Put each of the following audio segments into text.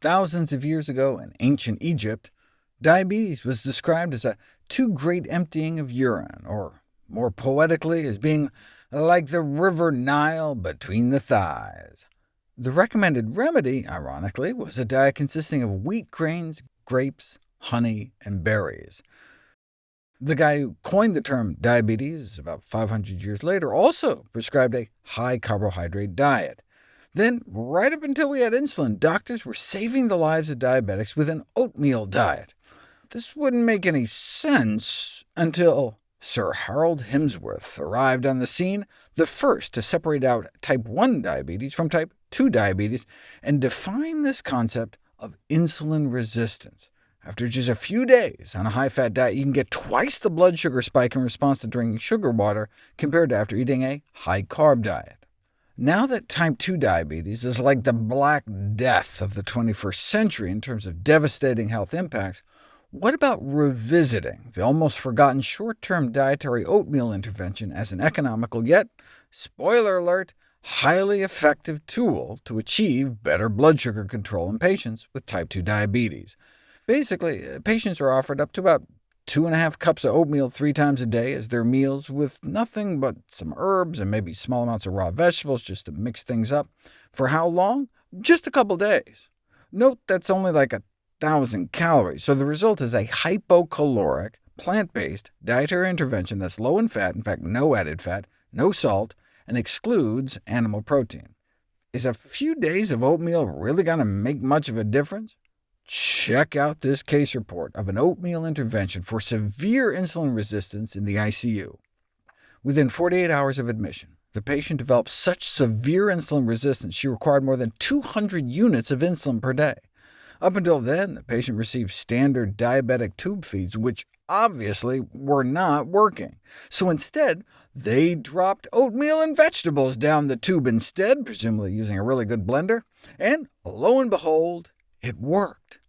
thousands of years ago in ancient Egypt, diabetes was described as a too great emptying of urine, or more poetically, as being like the river Nile between the thighs. The recommended remedy, ironically, was a diet consisting of wheat grains, grapes, honey, and berries. The guy who coined the term diabetes about 500 years later also prescribed a high-carbohydrate diet. Then, right up until we had insulin, doctors were saving the lives of diabetics with an oatmeal diet. This wouldn't make any sense until Sir Harold Himsworth arrived on the scene, the first to separate out type 1 diabetes from type 2 diabetes, and define this concept of insulin resistance. After just a few days on a high-fat diet, you can get twice the blood sugar spike in response to drinking sugar water compared to after eating a high-carb diet. Now that type 2 diabetes is like the Black Death of the 21st century in terms of devastating health impacts, what about revisiting the almost forgotten short-term dietary oatmeal intervention as an economical yet, spoiler alert, highly effective tool to achieve better blood sugar control in patients with type 2 diabetes? Basically, uh, patients are offered up to about two and a half cups of oatmeal three times a day as their meals, with nothing but some herbs and maybe small amounts of raw vegetables just to mix things up. For how long? Just a couple days. Note that's only like a thousand calories, so the result is a hypocaloric, plant-based dietary intervention that's low in fat, in fact no added fat, no salt, and excludes animal protein. Is a few days of oatmeal really going to make much of a difference? Check out this case report of an oatmeal intervention for severe insulin resistance in the ICU. Within 48 hours of admission, the patient developed such severe insulin resistance she required more than 200 units of insulin per day. Up until then, the patient received standard diabetic tube feeds, which obviously were not working. So instead, they dropped oatmeal and vegetables down the tube instead, presumably using a really good blender, and lo and behold, it worked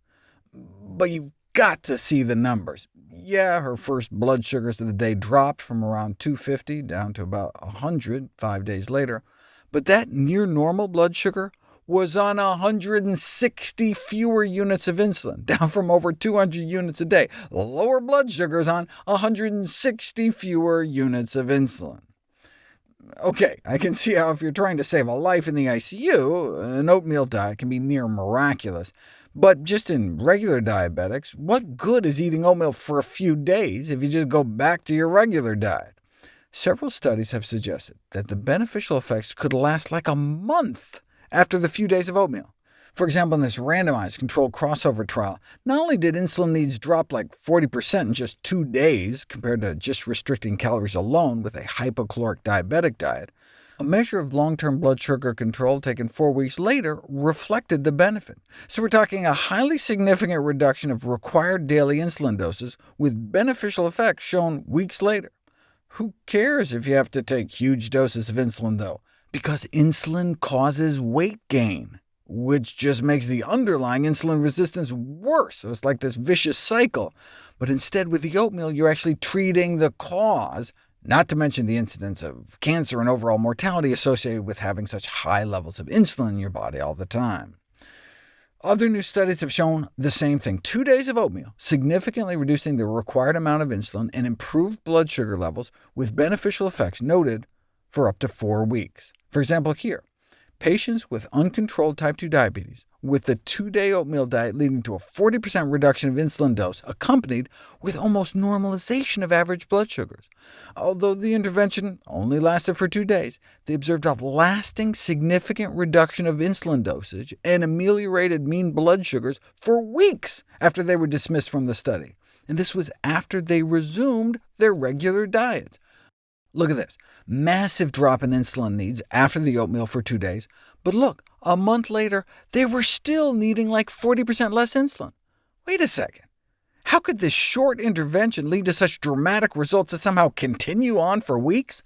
but you've got to see the numbers. Yeah, her first blood sugars of the day dropped from around 250 down to about 100 five days later, but that near-normal blood sugar was on 160 fewer units of insulin, down from over 200 units a day. Lower blood sugars on 160 fewer units of insulin. OK, I can see how if you're trying to save a life in the ICU, an oatmeal diet can be near miraculous. But just in regular diabetics, what good is eating oatmeal for a few days if you just go back to your regular diet? Several studies have suggested that the beneficial effects could last like a month after the few days of oatmeal. For example, in this randomized controlled crossover trial, not only did insulin needs drop like 40% in just two days compared to just restricting calories alone with a hypocaloric diabetic diet, a measure of long-term blood sugar control taken four weeks later reflected the benefit. So we're talking a highly significant reduction of required daily insulin doses, with beneficial effects shown weeks later. Who cares if you have to take huge doses of insulin, though? Because insulin causes weight gain, which just makes the underlying insulin resistance worse, so it's like this vicious cycle. But instead, with the oatmeal, you're actually treating the cause, not to mention the incidence of cancer and overall mortality associated with having such high levels of insulin in your body all the time. Other new studies have shown the same thing. Two days of oatmeal, significantly reducing the required amount of insulin and improved blood sugar levels, with beneficial effects noted for up to four weeks. For example, here, patients with uncontrolled type 2 diabetes with the two-day oatmeal diet leading to a 40% reduction of insulin dose, accompanied with almost normalization of average blood sugars. Although the intervention only lasted for two days, they observed a lasting significant reduction of insulin dosage and ameliorated mean blood sugars for weeks after they were dismissed from the study. And this was after they resumed their regular diets. Look at this. Massive drop in insulin needs after the oatmeal for two days, but look, a month later, they were still needing like 40% less insulin. Wait a second. How could this short intervention lead to such dramatic results that somehow continue on for weeks?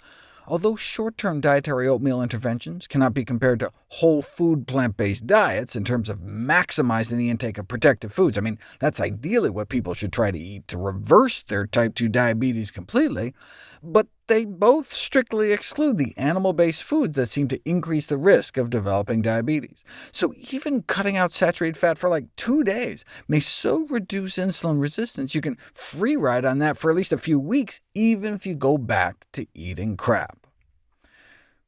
Although short-term dietary oatmeal interventions cannot be compared to whole food plant-based diets in terms of maximizing the intake of protective foods, I mean, that's ideally what people should try to eat to reverse their type 2 diabetes completely, but they both strictly exclude the animal-based foods that seem to increase the risk of developing diabetes. So even cutting out saturated fat for like two days may so reduce insulin resistance you can free ride on that for at least a few weeks, even if you go back to eating crap.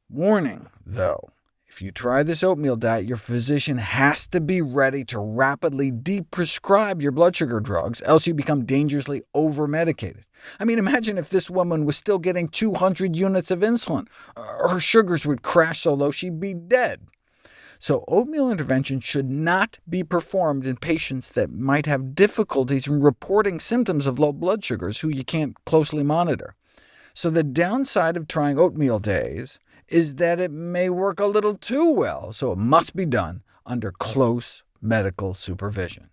Warning, though. If you try this oatmeal diet, your physician has to be ready to rapidly deprescribe your blood sugar drugs, else you become dangerously over-medicated. I mean, imagine if this woman was still getting 200 units of insulin. Her sugars would crash so low she'd be dead. So oatmeal intervention should not be performed in patients that might have difficulties in reporting symptoms of low blood sugars who you can't closely monitor. So the downside of trying oatmeal days is that it may work a little too well, so it must be done under close medical supervision.